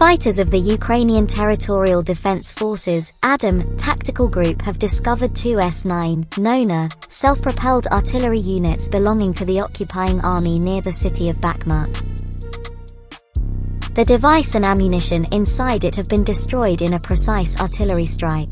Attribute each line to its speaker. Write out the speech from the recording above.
Speaker 1: Fighters of the Ukrainian Territorial Defense Forces Adam tactical group have discovered two S-9 Nona self-propelled artillery units belonging to the occupying army near the city of Bakhmut. The device and ammunition inside it have been destroyed in a precise artillery strike.